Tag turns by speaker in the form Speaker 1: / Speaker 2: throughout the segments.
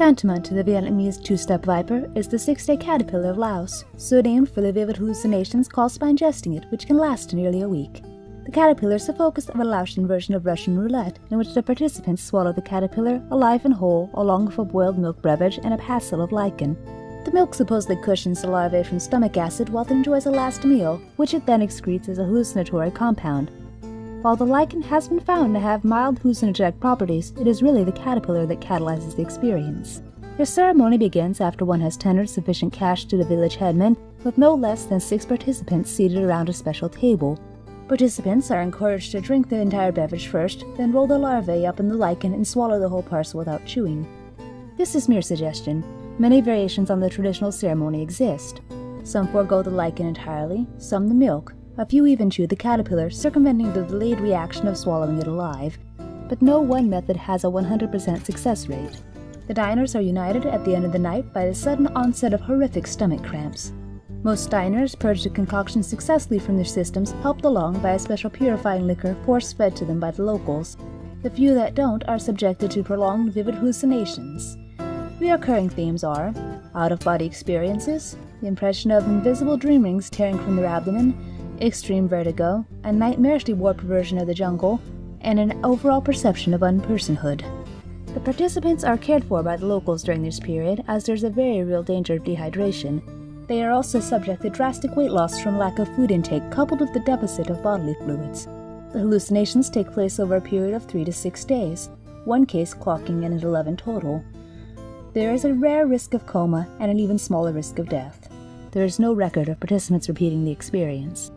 Speaker 1: Tantamount to the Vietnamese two-step viper is the six-day caterpillar of Laos, so named for the vivid hallucinations caused by ingesting it, which can last nearly a week. The caterpillar is the focus of a Laotian version of Russian roulette, in which the participants swallow the caterpillar alive and whole, along with a boiled milk beverage and a passel of lichen. The milk supposedly cushions the larvae from stomach acid while it enjoys a last meal, which it then excretes as a hallucinatory compound. While the lichen has been found to have mild hallucinogenic properties, it is really the caterpillar that catalyzes the experience. The ceremony begins after one has tendered sufficient cash to the village headman, with no less than six participants seated around a special table. Participants are encouraged to drink the entire beverage first, then roll the larvae up in the lichen and swallow the whole parcel without chewing. This is mere suggestion. Many variations on the traditional ceremony exist. Some forego the lichen entirely, some the milk. A few even chew the caterpillar, circumventing the delayed reaction of swallowing it alive. But no one method has a 100% success rate. The diners are united at the end of the night by the sudden onset of horrific stomach cramps. Most diners purge the concoction successfully from their systems, helped along by a special purifying liquor force fed to them by the locals. The few that don't are subjected to prolonged vivid hallucinations. Reoccurring themes are out of body experiences, the impression of invisible dream rings tearing from their abdomen, extreme vertigo, a nightmarishly warped version of the jungle, and an overall perception of unpersonhood. The participants are cared for by the locals during this period, as there's a very real danger of dehydration. They are also subject to drastic weight loss from lack of food intake coupled with the deficit of bodily fluids. The hallucinations take place over a period of 3 to 6 days, one case clocking in at 11 total. There is a rare risk of coma and an even smaller risk of death. There is no record of participants repeating the experience.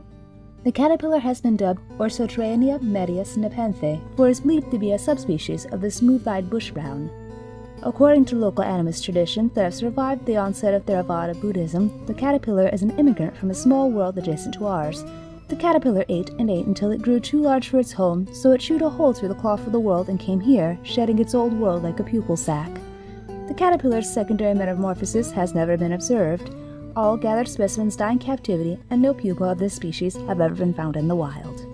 Speaker 1: The caterpillar has been dubbed Orsotriaena medius nepenthe, for it is believed to be a subspecies of the smooth-eyed bush brown. According to local animist tradition that have survived the onset of Theravada Buddhism, the caterpillar is an immigrant from a small world adjacent to ours. The caterpillar ate and ate until it grew too large for its home, so it chewed a hole through the cloth of the world and came here, shedding its old world like a pupal sac. The caterpillar's secondary metamorphosis has never been observed. All gathered specimens die in captivity, and no pupa of this species have ever been found in the wild.